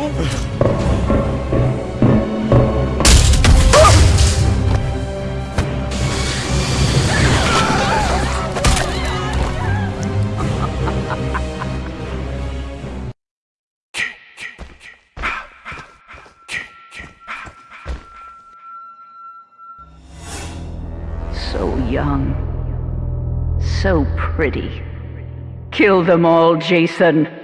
So young, so pretty. Kill them all, Jason.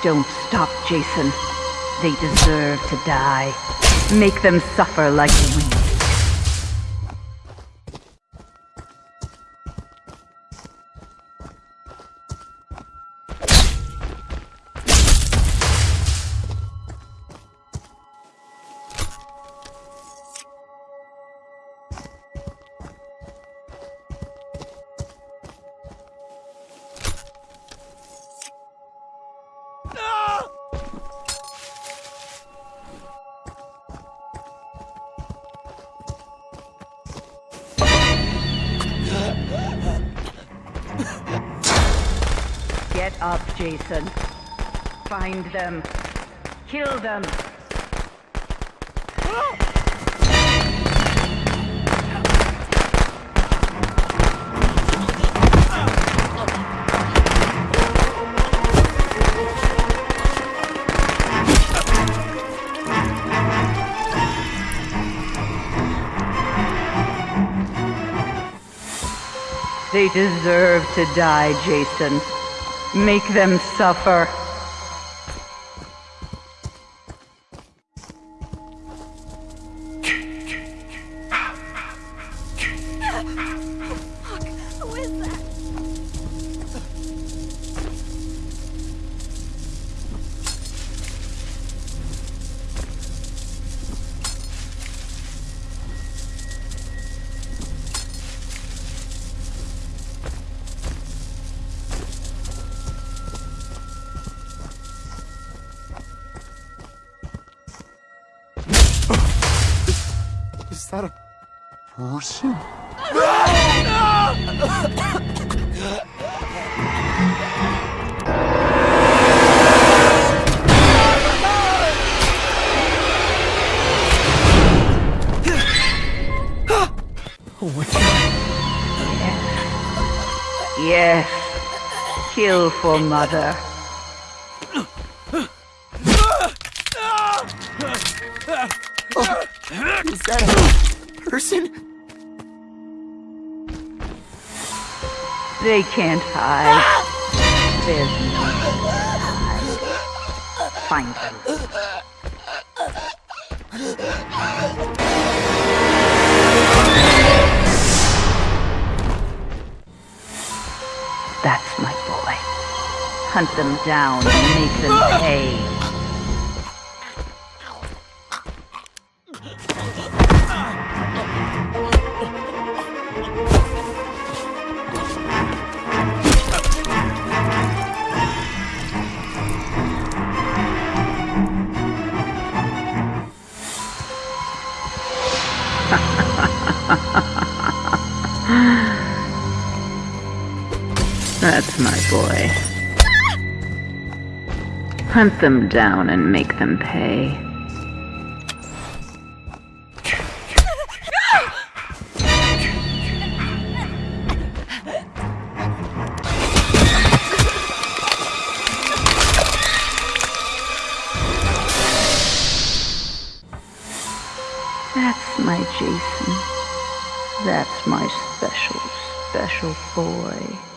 Don't stop, Jason. They deserve to die. Make them suffer like we. Get up, Jason. Find them. Kill them. They deserve to die, Jason. Make them suffer. That a person? Yes. Kill for mother. Oh. Is that person? They can't hide. There's no hide. Find them. That's my boy. Hunt them down and make them pay. That's my boy. Hunt them down and make them pay. That's my Jason. That's my special, special boy.